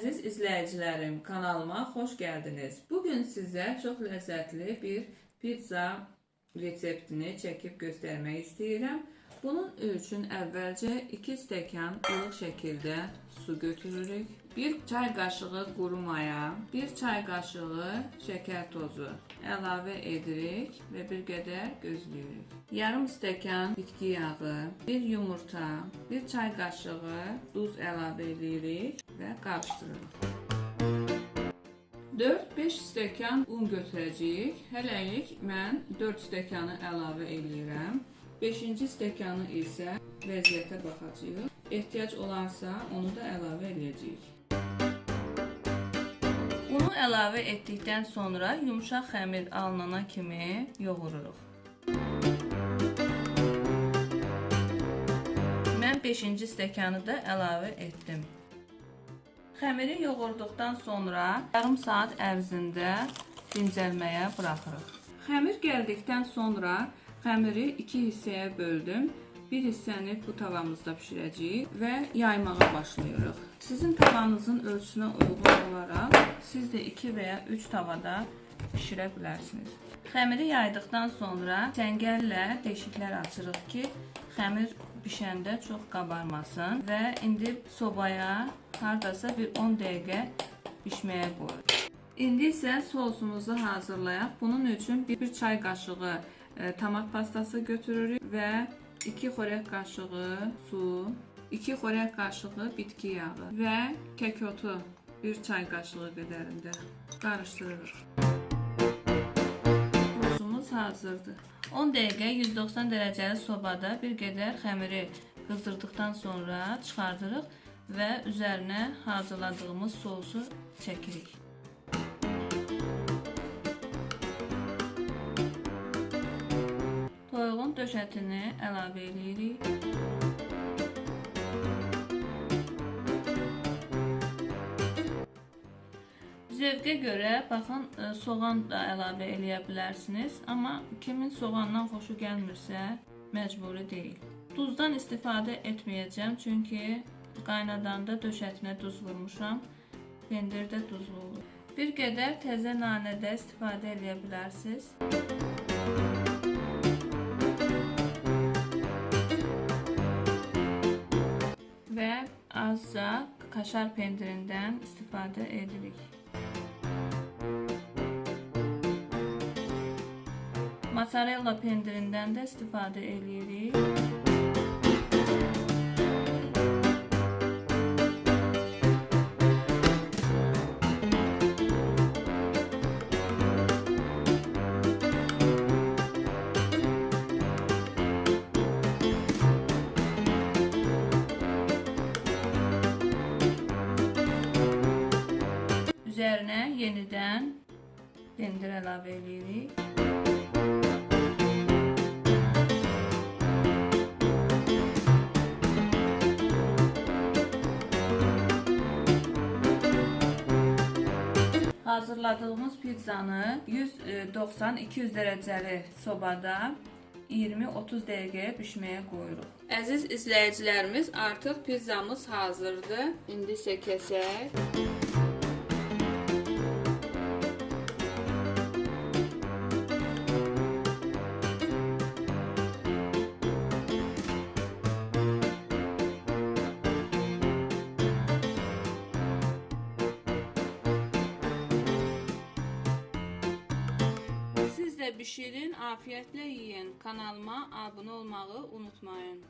izləyicilərim, kanalıma xoş gəldiniz. Bu gün sizə çox ləzzətli bir pizza reseptini çəkib göstərmək istəyirəm. Bunun üçün əvvəlcə 2 stəkan ılıq şəkildə su götürürük. 1 çay qaşığı quru maya, 1 çay qaşığı şəkər tozu əlavə edirik və bir qədər gözləyirik. Yarım stəkan bitki yağı, 1 yumurta, 1 çay qaşığı duz əlavə edirik və qarışdırırıq. 4-5 stəkan un götürəcəyik. Hələlik mən 4 stəkanı əlavə eləyirəm. 5-ci stəkanı isə vəziyyətə baxacağıq. Ehtiyac olarsa onu da əlavə eləyəcəyik. Unu əlavə etdikdən sonra yumşaq xəmir alınana kimi yoğururuq. Mən 5-ci stəkanı da əlavə etdim. Xəmiri yoğurduqdan sonra yarım saat ərzində dincəlməyə buraxırıq. Xəmir gəldikdən sonra xəmiri iki hissəyə böldüm. Bir hissəni bu tavamızda bişirəcəyik və yaymağa başlayırıq. Sizin tavanızın ölçüsünə uyğun olaraq siz də 2 və ya 3 tavada bişirə bilərsiniz. Xəmiri yaydıqdan sonra çəngəllə deşiklər açırıq ki, xəmir bişəndə çox qabarmasın və indi sobaya hardasa bir 10 dəqiqə bişməyə qoyuruq. İndi isə sosumuzu hazırlayaq. Bunun üçün bir çay qaşığı tomat pastası götürürük və 2 xörək qaşığı su, 2 xörək qaşığı bitki yağı və kəkotu 1 çay qaşığı qədərində qarışdırırıq. Sosumuz hazırdır. 10 dəqiqə 190 dərəcəli sobada bir qədər xəmiri qızdırdıqdan sonra çıxardırıq və üzərinə hazırladığımız sosu çəkirik. Döşətini əlavə edirik. Zövqə görə baxın e, soğan da əlavə eləyə bilərsiniz, amma kimin soğandan xoşu gəlmirsə, məcburi deyil. Duzdan istifadə etməyəcəm, çünki qaynadanda döşətinə duz vurmuşam. Pendir də duzlu olur. Bir qədər təzə nanə də istifadə eləyə bilərsiniz. və azca kaşar pendirindən istifadə edirik. Mozzarella pendirindən də istifadə edirik. Üzərinə yenidən pendir əlavə edirik. Hazırladığımız pizzanı 190-200 dərəcəli sobada 20-30 dəqiqəyə bişməyə qoyuruq. Əziz izləyicilərimiz, artıq pizzamız hazırdır. İndi isə kəsək. pişirin, afiyetle yiyin. Kanalıma abone olmayı unutmayın.